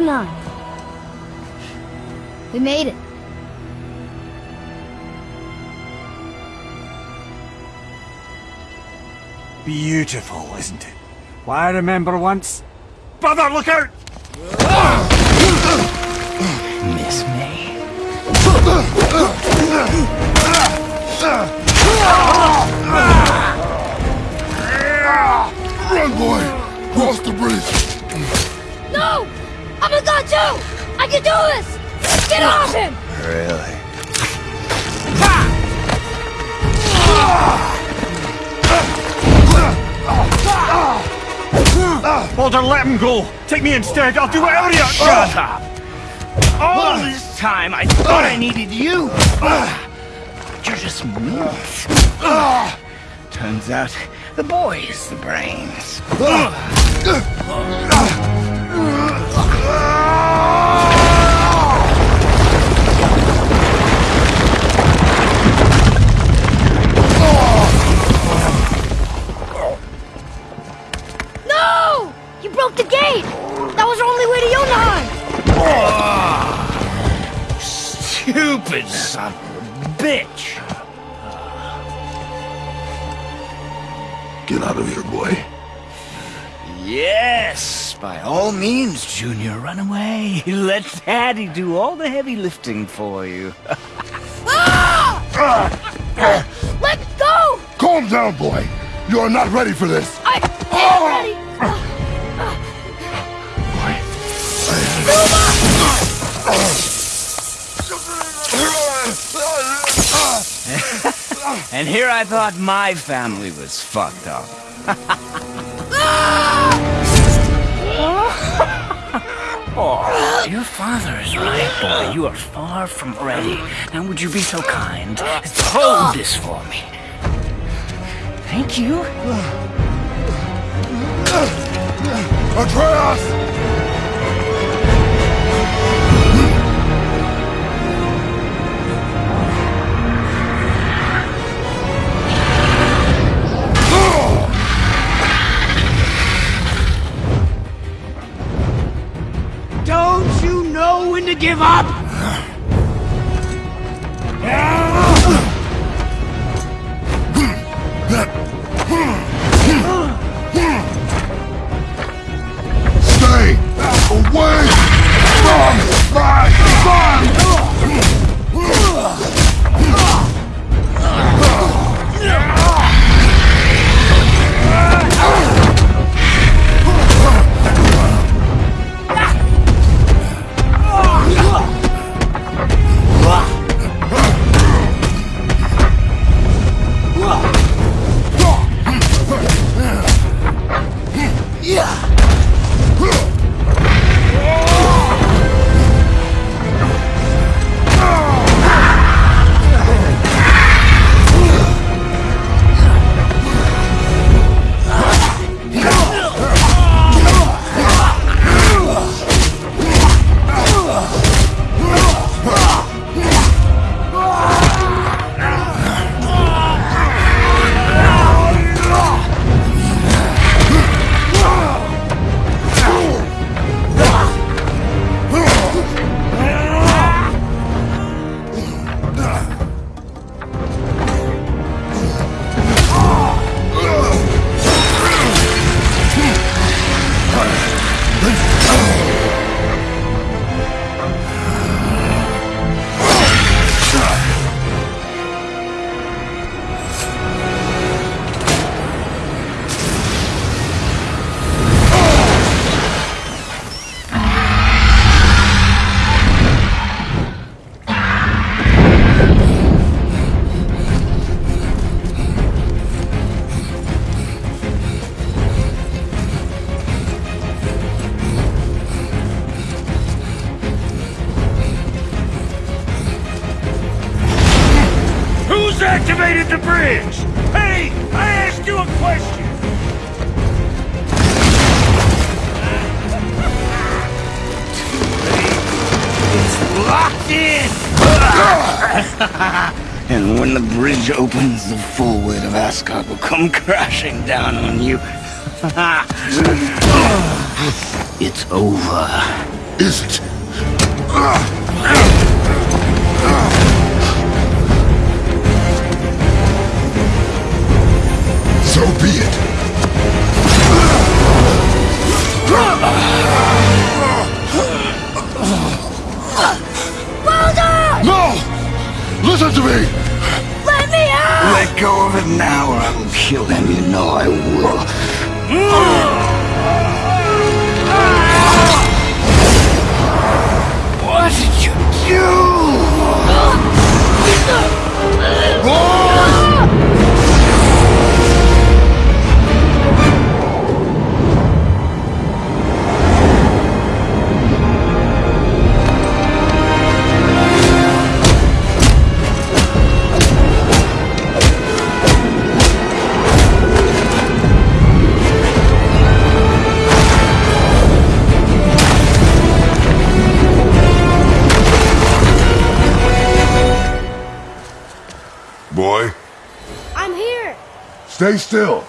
Wow. Yo 09. We made it. Beautiful, isn't it? Why, I remember once... Brother, look out! I'm a god too! I can do this! Get off him! Really? Baldur, let him go! Take me instead, I'll do whatever you... Oh. Shut up! All this time, I thought I needed you! But you're just meat. Turns out, the boy is the brains. No! You broke the gate! That was our only way to Jotunheim! Stupid son of a bitch! Get out of here, boy. Yes, by all means, Junior, run away. Let Daddy do all the heavy lifting for you. Let go! Calm down, boy. You are not ready for this. I am ah! ready! And here I thought my family was fucked up. Your father is right, boy. You are far from ready. Now would you be so kind as to hold this for me? Thank you. Atreus! Activated the bridge? Hey, I asked you a question! It's Locked in! and when the bridge opens, the full weight of Asgard will come crashing down on you. it's over. Is it? So be it. Walter! No! Listen to me! Let me out! Let go of it now or I will kill him. You know I will. What did you do? Boy, I'm here! stay still.